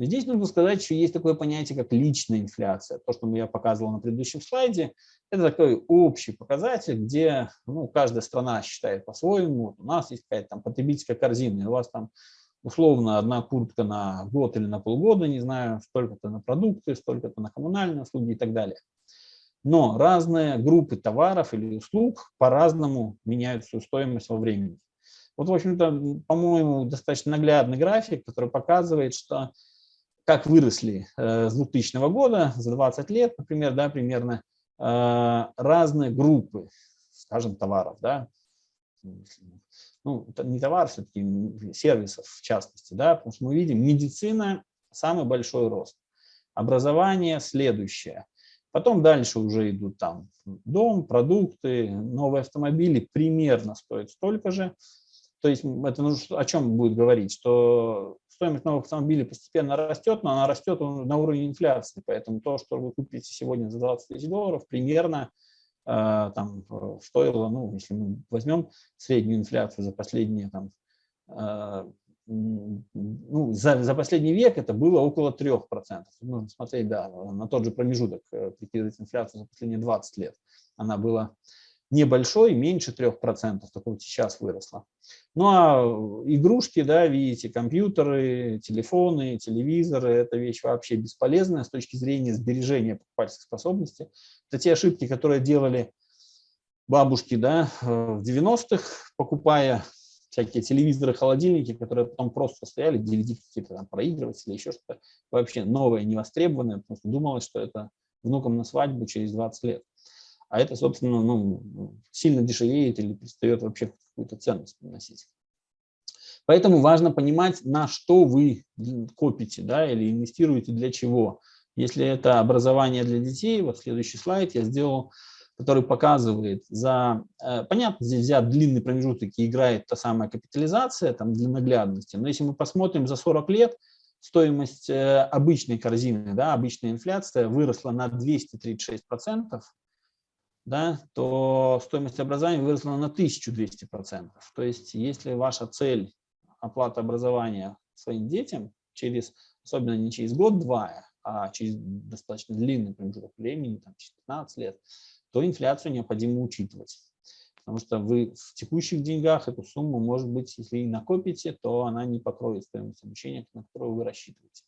Здесь нужно сказать, что есть такое понятие, как личная инфляция. То, что я показывал на предыдущем слайде, это такой общий показатель, где ну, каждая страна считает по-своему. У нас есть какая-то там потребительская корзина, у вас там условно одна куртка на год или на полгода, не знаю, столько-то на продукты, столько-то на коммунальные услуги и так далее. Но разные группы товаров или услуг по-разному меняют свою стоимость во времени. Вот, в общем-то, по-моему, достаточно наглядный график, который показывает, что как выросли э, с 2000 года, за 20 лет, например, да, примерно, э, разные группы, скажем, товаров, да, ну, не товар, все-таки сервисов в частности, да, потому что мы видим, медицина – самый большой рост, образование – следующее, потом дальше уже идут там дом, продукты, новые автомобили примерно стоят столько же, то есть это нужно, о чем будет говорить, что стоимость новых автомобилей постепенно растет, но она растет на уровне инфляции. Поэтому то, что вы купите сегодня за 20 тысяч долларов, примерно э, там, стоило, ну, если мы возьмем среднюю инфляцию за последние там, э, ну, за, за последний век это было около 3%. Нужно смотреть да, на тот же промежуток, э, прикидывать инфляцию за последние 20 лет. Она была небольшой, меньше 3%, только вот сейчас выросла. Ну а игрушки, да, видите, компьютеры, телефоны, телевизоры, это вещь вообще бесполезная с точки зрения сбережения покупательской способности. Это те ошибки, которые делали бабушки да, в 90-х, покупая всякие телевизоры, холодильники, которые потом просто стояли, DVD какие-то там проигрыватели, еще что-то вообще новое, невостребованное, потому что думалось, что это внукам на свадьбу через 20 лет а это, собственно, ну, сильно дешевеет или перестает вообще какую-то ценность приносить. Поэтому важно понимать, на что вы копите да, или инвестируете для чего. Если это образование для детей, вот следующий слайд я сделал, который показывает за... Э, понятно, здесь взят длинный промежуток и играет та самая капитализация там, для наглядности, но если мы посмотрим за 40 лет, стоимость э, обычной корзины, да, обычная инфляция выросла на 236%, да, то стоимость образования выросла на 1200%. То есть если ваша цель оплата образования своим детям, через, особенно не через год-два, а через достаточно длинный промежуток времени, там, 15 лет, то инфляцию необходимо учитывать. Потому что вы в текущих деньгах эту сумму, может быть, если и накопите, то она не покроет стоимость обучения, на которую вы рассчитываете.